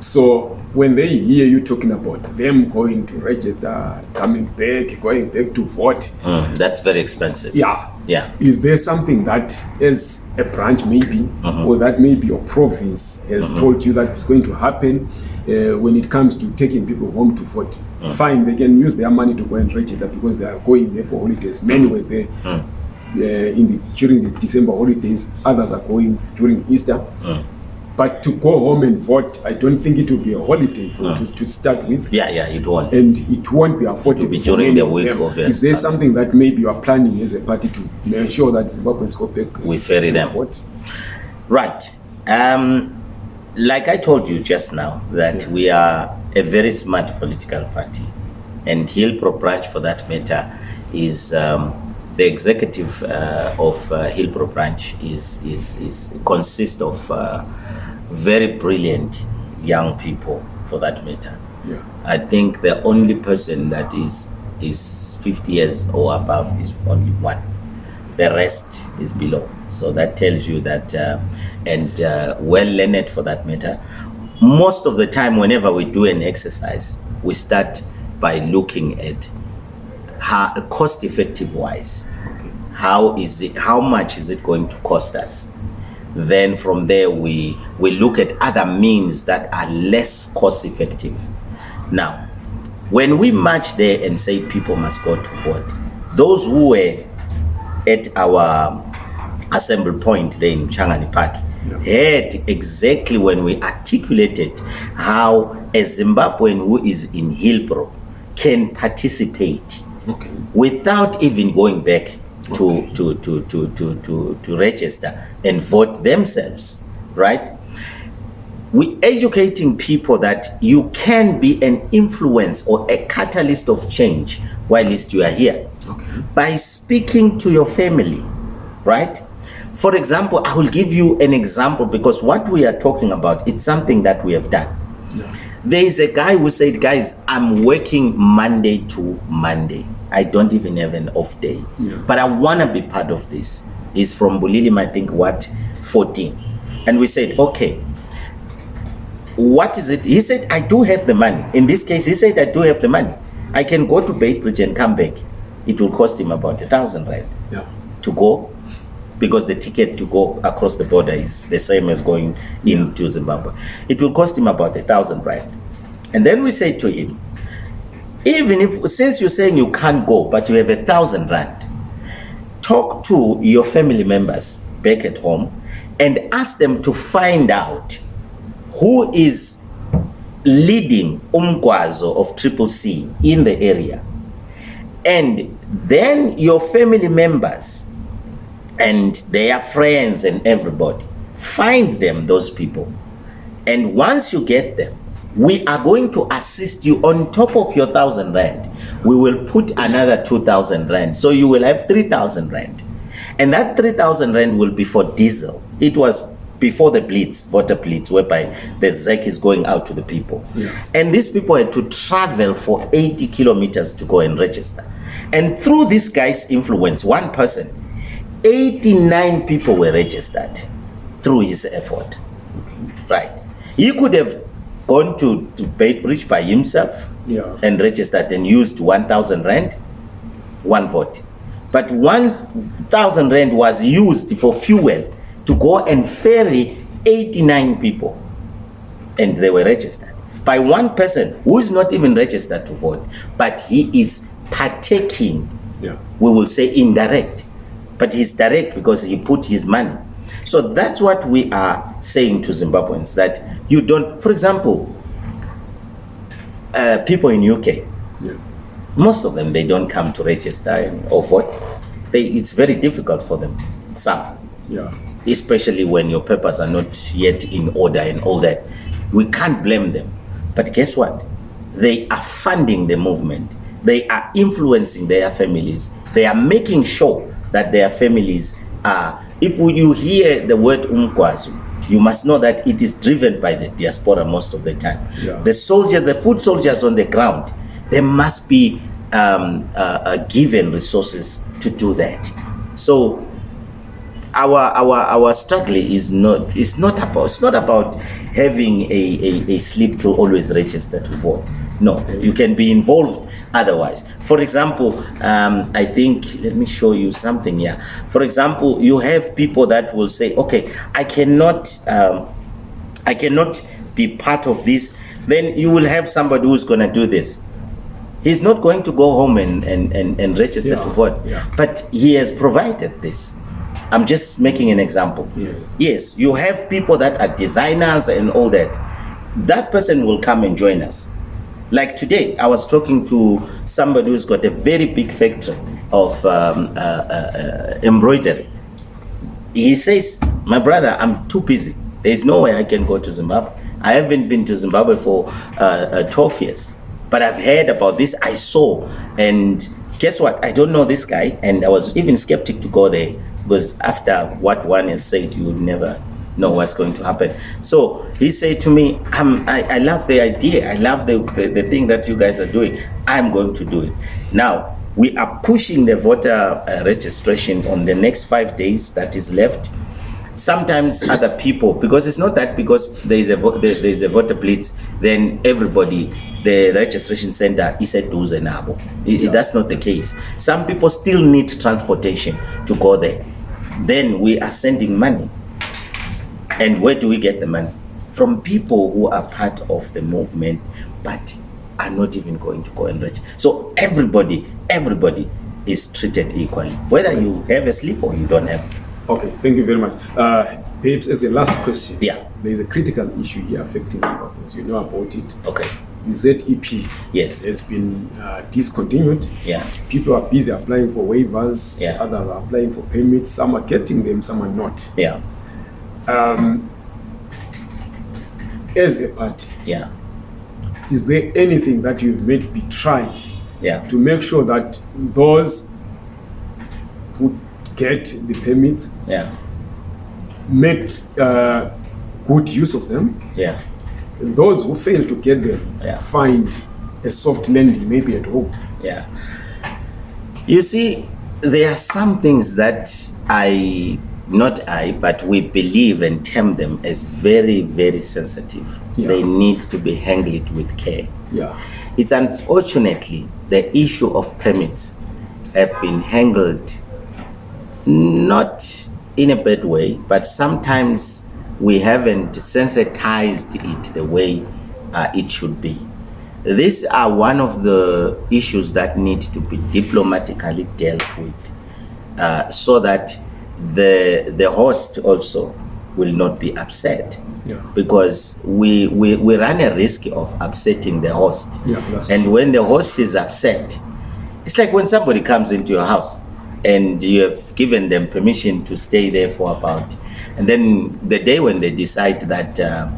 So when they hear you talking about them going to register, coming back, going back to vote, Mm, that's very expensive. yeah, Yeah. is there something that as a branch maybe, Mhm. or that maybe your province has told you that is going to happen uh, when it comes to taking people home to vote? Fine, they can use their money to go and register because they are going there for holidays. Many were there Mm. uh, in the during the December holidays. Others are going during Easter. Mm. But to go home and vote, I don't think it will be a holiday for Mm. to, to start with, Yeah, yeah, it won't. and it won't be affordable. be for during many the week of their Is there study. something that maybe you are planning as a party to ensure that Zimbabweans go back? We ferry them. vote? Right. Um, like I told you just now, that Yeah. we are a very smart political party, and Hillbrow branch, for that matter, is um, the executive uh, of uh, Hillbrow branch is is is consists of uh, very brilliant young people, for that matter. Yeah. I think the only person that is is 50 years or above is only one. The rest is below. So that tells you that, uh, and uh, well learned for that matter. Most of the time, whenever we do an exercise, we start by looking at how cost effective wise how is it how much is it going to cost us? Then from there we we look at other means that are less cost effective. Now when we march there and say people must go to vote those who were at our um, assembly point there in Changani Park heard exactly when we articulated how a Zimbabwean who is in Hillbrow can participate Okay. without even going back to, to, to, to, to, to, to register and vote themselves, right? We're educating people that you can be an influence or a catalyst of change whilst you are here Okay. by speaking to your family, right? For example, I will give you an example because what we are talking about, it's something that we have done. Yeah. There is a guy who said, guys, I'm working Monday to Monday. I don't even have an off day. Yeah. But I want to be part of this. He's from Bulilima, I think, what, 14. And we said, okay, what is it? He said, I do have the money. In this case, he said, I do have the money. I can go to Beitbridge and come back. It will cost him about a thousand rand Yeah. to go because the ticket to go across the border is the same as going into Zimbabwe. It will cost him about a thousand rand. And then we say to him, even if since you're saying you can't go, but you have a thousand rand, talk to your family members back at home and ask them to find out who is leading umkwazo of triple c in the area and then your family members and their friends and everybody. Find them those people. And once you get them we are going to assist you on top of your thousand rand. We will put another 2000 rand. So you will have 3000 rand. And that 3000 rand will be for diesel. It was before the blitz voter blitz whereby the zec is going out to the people. Yeah. and these people had to travel for 80 kilometers to go and register. And through this guy's influence one person 89 people were registered through his effort right he could have gone to, to Beitbridge by himself Yeah. and registered and used 1000 rand one vote but 1000 rand was used for fuel to go and ferry 89 people and they were registered by one person who is not even registered to vote but he is partaking Yeah. we will say indirect but he's direct because he put his money so that's what we are saying to zimbabweans that you don't for example uh, people in uk Yeah. most of them they don't come to register and or vote they, it's very difficult for them some Yeah. especially when your papers are not yet in order and all that. We can't blame them. But guess what? They are funding the movement. They are influencing their families. They are making sure that their families are. If you hear the word umkwazu, you must know that it is driven by the diaspora most of the time. Yeah. The soldiers, the food soldiers on the ground, they must be um, uh, uh, given resources to do that. So our our our struggle is not it's not about it's not about having a, a, a slip to always register to vote no you can be involved otherwise. For example um, i think let me show you something here. For example you have people that will say okay i cannot um, i cannot be part of this. Then you will have somebody who's going to do this. He's not going to go home and, and, and, and register Yeah, to vote yeah. but he has provided this. I'm just making an example. Yes. yes you have people that are designers and all that. That person will come and join us like today i was talking to somebody who's got a very big factory of um, uh, uh, uh, embroidery. He says my brother i'm too busy. There's no way i can go to zimbabwe. I haven't been to zimbabwe for uh, uh, 12 years but i've heard about this. I saw and guess what? I don't know this guy and i was even skeptic to go there because after what one has said you would never know what's going to happen. So he said to me um, I, I love the idea. I love the, the, the thing that you guys are doing. I'm going to do it. Now we are pushing the voter uh, registration on the next five days that is left. Sometimes other people because it's not that because there is a there, there is a voter blitz then everybody the registration center is at duze nabo I- I- that's not the case. Some people still need transportation to go there. Then we are sending money and where do we get the money from people who are part of the movement but are not even going to go and register so everybody everybody is treated equally whether you have a slip or you don't have it. Okay, thank you very much. Uh, Babes, as a last question, Yeah. there is a critical issue here affecting Zimbabweans. You know about it. okay The ZEP yes has been uh, discontinued. yeah People are busy applying for waivers, Yeah. others are applying for permits. Some are getting them, some are not. yeah Um, as a party, yeah is there anything that you've made be tried yeah to make sure that those who get the permits yeah make uh, good use of them? yeah And those who fail to get them Yeah. find a soft landing, maybe at home. Yeah. You see, there are some things that I, not I, but we believe and term them as very, very sensitive. Yeah. They need to be handled with care. Yeah. It's unfortunately the issue of permits have been handled not in a bad way, but sometimes we haven't sensitized it the way uh, it should be. These are one of the issues that need to be diplomatically dealt with. uh, so that the the host also will not be upset Yeah. because we, we we run a risk of upsetting the host Yeah, and true. when the host is upset it's like when somebody comes into your house and you have given them permission to stay there for about and then the day when they decide that uh,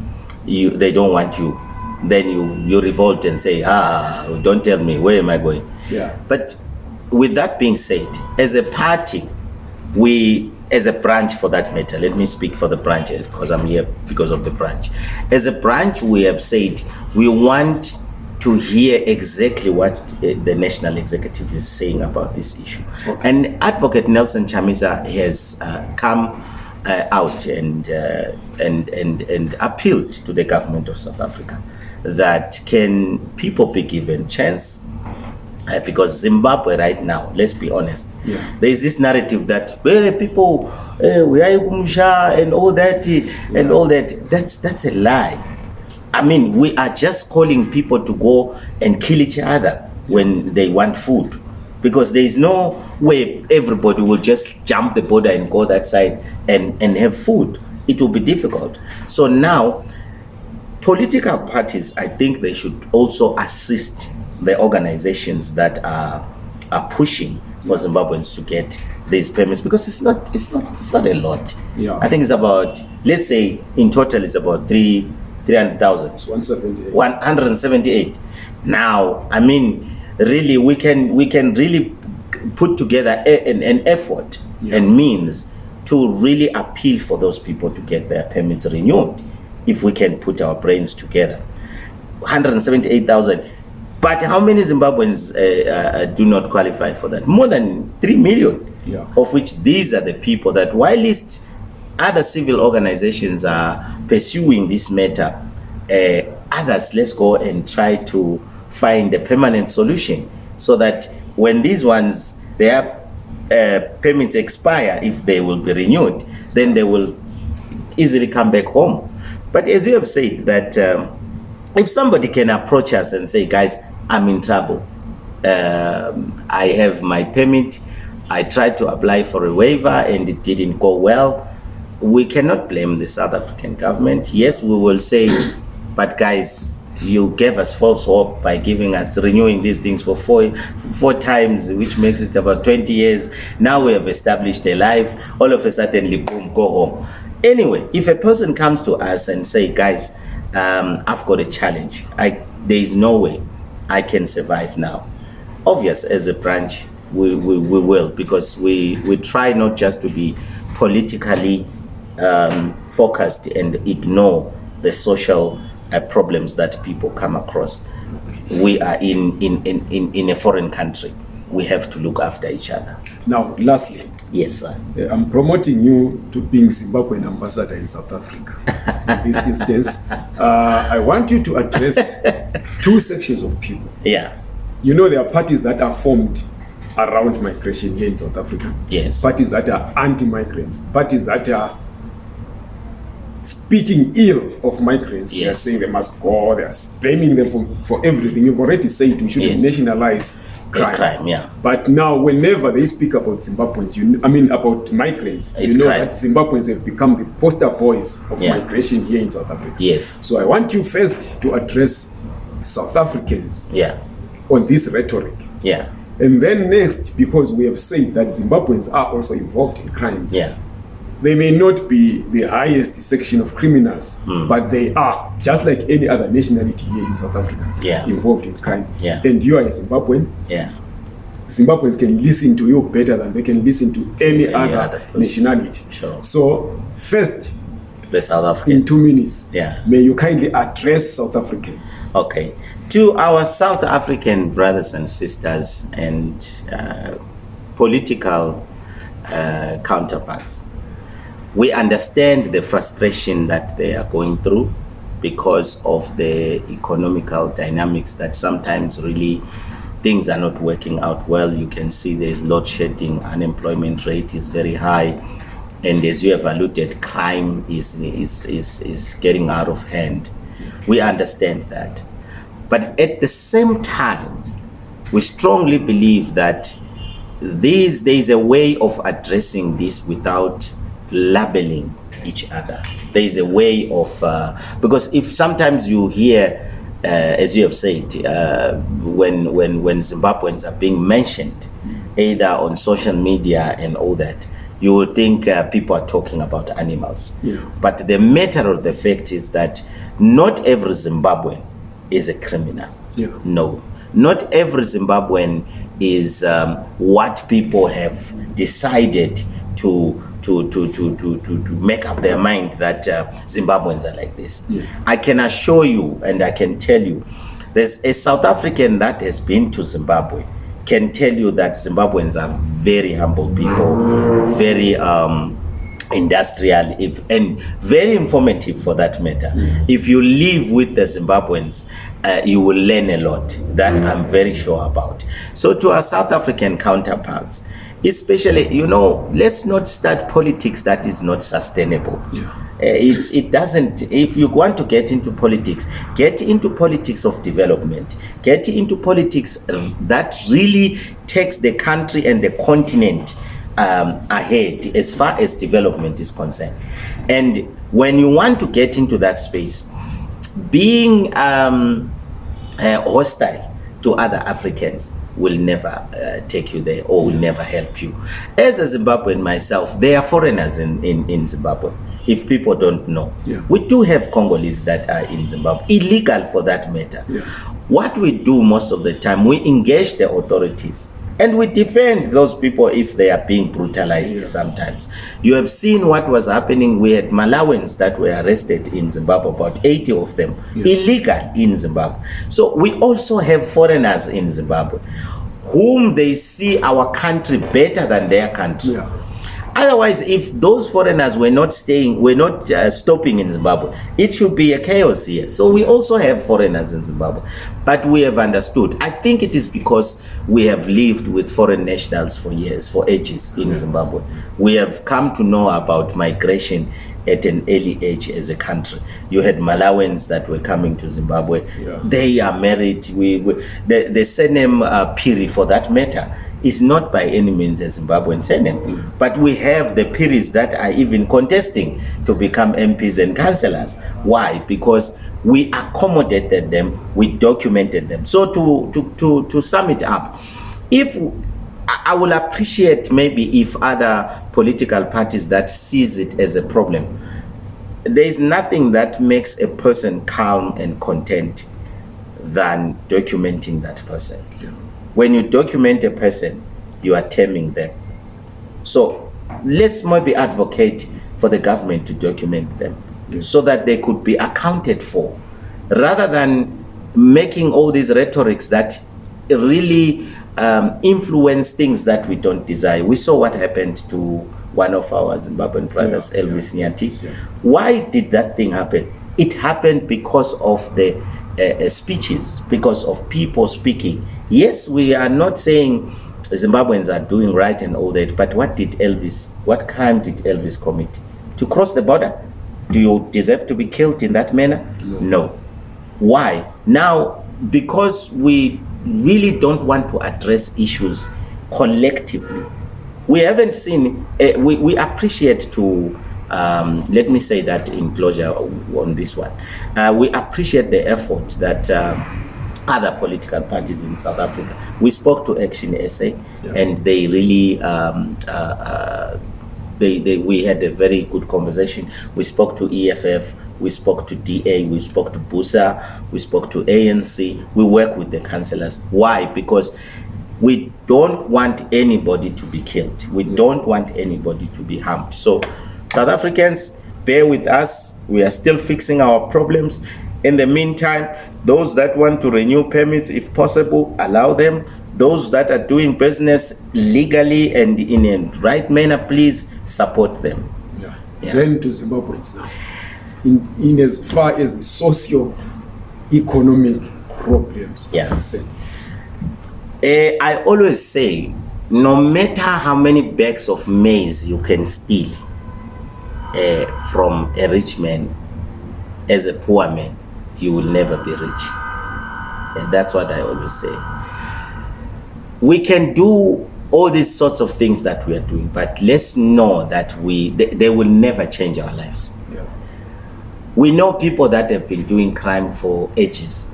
you they don't want you then you you revolt and say ah don't tell me where am i going Yeah. but with that being said, as a party, we, as a branch for that matter, let me speak for the branches because I'm here because of the branch. As a branch, we have said we want to hear exactly what uh, the national executive is saying about this issue. Okay. And Advocate Nelson Chamisa has uh, come uh, out and, uh, and, and, and appealed to the government of South Africa that can people be given chance uh, because Zimbabwe right now, let's be honest, Yeah. there is this narrative that hey, people, hey, we are Kumsha and all that, eh, and all that. That's that's a lie. I mean, we are just calling people to go and kill each other when they want food, because there is no way everybody will just jump the border and go that side and and have food. It will be difficult. So now political parties, I think they should also assist the organizations that are are pushing for Zimbabweans to get these permits because it's not it's not it's not a lot. Yeah. I think it's about let's say in total it's about three three hundred thousand. 178. 178 now i mean really we can we can really put together a, an, an effort Yeah. and means to really appeal for those people to get their permits renewed if we can put our brains together 178000 but how many zimbabweans uh, uh, do not qualify for that more than 3 million Yeah. of which these are the people that whilst other civil organizations are pursuing this matter uh, others let's go and try to find a permanent solution so that when these ones their uh, permits expire if they will be renewed then they will easily come back home but as you have said that um, if somebody can approach us and say guys i'm in trouble. Um, i have my permit. I tried to apply for a waiver and it didn't go well. We cannot blame the south african government. Yes we will say <coughs> but guys you gave us false hope by giving us renewing these things for four four times which makes it about 20 years. Now we have established a life. All of a sudden boom go home. Anyway if a person comes to us and say guys um, i've got a challenge. I there is no way i can survive now obvious as a branch we, we, we will because we, we try not just to be politically um, focused and ignore the social uh, problems that people come across. We are in, in, in, in, in a foreign country. We have to look after each other. Now, lastly, Yes, sir. uh, I'm promoting you to being Zimbabwean ambassador in South Africa. in <laughs> this instance, uh, I want you to address two sections of people. Yeah. You know, there are parties that are formed around migration here in South Africa. Yes. Parties that are anti-migrants. Parties that are speaking ill of migrants. They are Yes. saying they must go. They are blaming them for, for everything. You've already said we should Yes. nationalize crime. crime, yeah. But now, whenever they speak about Zimbabweans, you, I mean about migrants, It's you know crime. that Zimbabweans have become the poster boys of Yeah. migration here in South Africa. Yes. So I want you first to address South Africans Yeah. on this rhetoric. Yeah. And then next, because we have said that Zimbabweans are also involved in crime, Yeah. They may not be the highest section of criminals, Hmm. but they are, just like any other nationality here in South Africa, Yeah. involved in crime. Yeah. And you are a Zimbabwean. Yeah. Zimbabweans can listen to you better than they can listen to any, Any other, other nationality. Sure. So, first, The South in two minutes, Yeah. may you kindly address South Africans. Okay. To our South African brothers and sisters and uh, political uh, counterparts, we understand the frustration that they are going through because of the economical dynamics that sometimes really things are not working out well. You can see there's load shedding, unemployment rate is very high, and as you have alluded, crime is, is, is, is getting out of hand. We understand that. But at the same time, we strongly believe that this there is a way of addressing this without labeling each other. There is a way of uh, because if sometimes you hear, uh, as you have said, uh, when when when Zimbabweans are being mentioned, either on social media and all that, you would think uh, people are talking about animals. Yeah. But the matter of the fact is that not every Zimbabwean is a criminal. Yeah. No, not every Zimbabwean is um, what people have decided to to, to, to, to, to, to make up their mind that uh, Zimbabweans are like this. Yeah. I can assure you and I can tell you, there's a South African that has been to Zimbabwe can tell you that Zimbabweans are very humble people, very um, industrial if, and very informative for that matter. If you live with the Zimbabweans, uh, you will learn a lot. That I'm very sure about. So to our South African counterparts, especially, you know, let's not start politics that is not sustainable. Yeah. Uh, it, it doesn't if you want to get into politics get into politics of development get into politics uh, that really takes the country and the continent um, ahead as far as development is concerned and when you want to get into that space being um, uh, hostile to other Africans will never uh, take you there or will never help you. As a Zimbabwean myself, there are foreigners in, in, in Zimbabwe. If people don't know, Yeah. we do have Congolese that are in Zimbabwe, illegal for that matter. Yeah. What we do most of the time, we engage the authorities and we defend those people if they are being brutalized Yeah. sometimes. You have seen what was happening. We had Malawans that were arrested in Zimbabwe, about 80 of them, Yeah. illegal in Zimbabwe. So we also have foreigners in Zimbabwe whom they see our country better than their country. Yeah. Otherwise, if those foreigners were not staying, were not uh, stopping in Zimbabwe, it should be a chaos here. So we also have foreigners in Zimbabwe, but we have understood. I think it is because we have lived with foreign nationals for years, for ages in Zimbabwe. We have come to know about migration at an early age as a country. You had Malawans that were coming to Zimbabwe. Yeah. They are married. We, we the the surname uh, Phiri, for that matter, is not by any means a Zimbabwean surname. But we have the Phiris that are even contesting to become MPs and councillors. Why? Because we accommodated them, we documented them. So to to to, to sum it up, if I I will appreciate maybe if other political parties that sees it as a problem. There is nothing that makes a person calm and content than documenting that person. Yeah. When you document a person, you are taming them. So let's maybe advocate for the government to document them so that they could be accounted for rather than making all these rhetorics that really um, influence things that we don't desire. We saw what happened to one of our Zimbabwean brothers, Yeah, Elvis yeah, Nyathi. yeah. Why did that thing happen? It happened because of the uh, uh, speeches, because of people speaking. Yes, we are not saying Zimbabweans are doing right and all that, but what did Elvis, what crime did Elvis commit? To cross the border? Do you deserve to be killed in that manner? no. Why? Now, because we really don't want to address issues collectively. We haven't seen, uh, we, we appreciate to, um, let me say that in closure on this one. Uh, we appreciate the effort that uh, other political parties in South Africa. We spoke to Action SA Yeah. and they really um, uh, uh, they, they, we had a very good conversation. We spoke to EFF, we spoke to DA, we spoke to BUSA, we spoke to ANC. We work with the councillors. Why? Because we don't want anybody to be killed. We don't want anybody to be harmed. So, South Africans, bear with us. We are still fixing our problems. In the meantime, those that want to renew permits, if possible, allow them. Those that are doing business legally and in a right manner, please support them. Yeah. Yeah. Then to Zimbabweans now. In, in as far as the socio-economic problems Yeah. Eh, I always say, no matter how many bags of maize you can steal eh, from a rich man, as a poor man, you will never be rich. And that's what I always say. We can do all these sorts of things that we are doing. But let's know that we they, they will never change our lives. Yeah. We know people that have been doing crime for ages.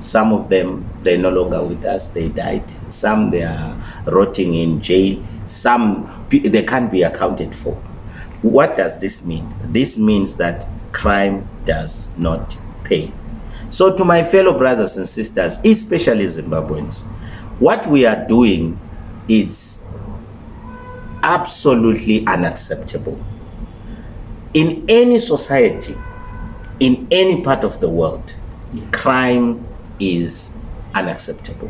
Some of them they're no longer with us, they died. Some they are rotting in jail. Some they can't be accounted for. What does this mean? This means that crime does not pay. So, to my fellow brothers and sisters, especially Zimbabweans, what we are doing is absolutely unacceptable. In any society, in any part of the world, crime is unacceptable.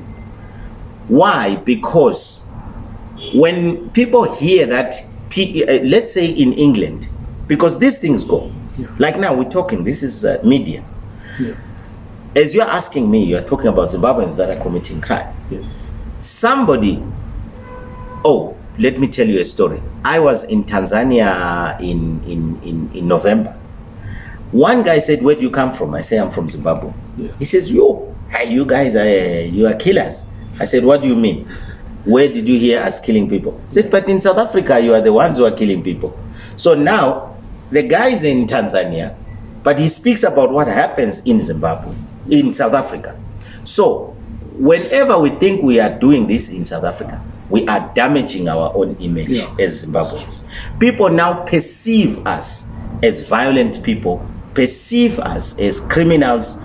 Why? Because when people hear that, uh, let's say in England, because these things go, Yeah. like now we're talking, this is uh, media. Yeah. As you're asking me, you're talking about Zimbabweans that are committing crime. Yes. Somebody, oh, let me tell you a story. I was in Tanzania in, in, in, in November. One guy said, Where do you come from? I say, I'm from Zimbabwe. Yeah. He says, Yo, you guys are, you are killers. I said, What do you mean? Where did you hear us killing people? He said, But in South Africa, you are the ones who are killing people. So now, the guy is in Tanzania, but he speaks about what happens in Zimbabwe, in South Africa. So, whenever we think we are doing this in South Africa, we are damaging our own image Yeah. as Zimbabweans. People now perceive us as violent people, perceive us as criminals,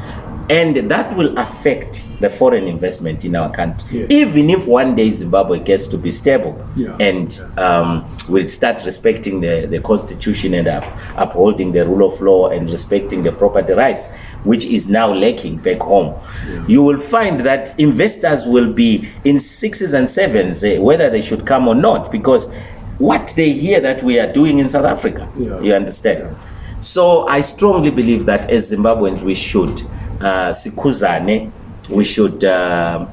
and that will affect the foreign investment in our country. Yeah. Even if one day Zimbabwe gets to be stable Yeah. and um, will start respecting the, the constitution and up, upholding the rule of law and respecting the property rights, which is now lacking back home, Yeah. you will find that investors will be in sixes and sevens eh, whether they should come or not because what they hear that we are doing in South Africa. Yeah. You understand? Yeah. So I strongly believe that as Zimbabweans we should uh, sikuzane, we should um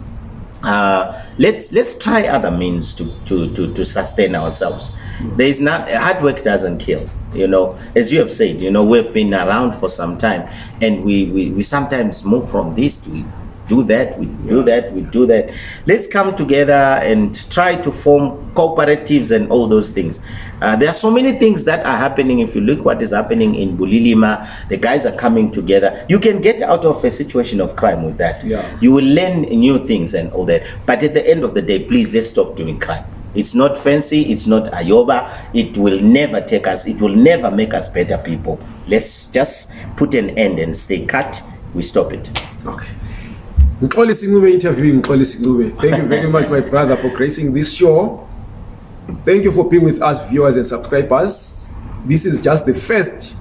uh, let's let's try other means to to to, to sustain ourselves. There is not hard work doesn't kill. You know, as you have said, you know we've been around for some time, and we we, we sometimes move from this to do that, we do that, we do that. Let's come together and try to form cooperatives and all those things. Uh, there are so many things that are happening. If you look what is happening in Bulilima, the guys are coming together. You can get out of a situation of crime with that. Yeah. You will learn new things and all that. But at the end of the day, please let's stop doing crime. It's not fancy, it's not ayoba, it will never take us, it will never make us better people. Let's just put an end and stay cut, we stop it. Okay. Mxolisi Ncube interviewing Mxolisi Ncube. Thank you very much, my brother, for gracing this show. Thank you for being with us, viewers and subscribers. This is just the first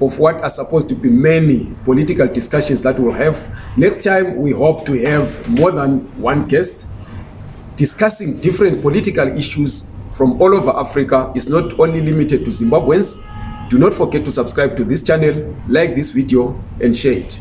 of what are supposed to be many political discussions that we'll have. Next time, we hope to have more than one guest discussing different political issues from all over Africa. It's not only limited to Zimbabweans. Do not forget to subscribe to this channel, like this video, and share it.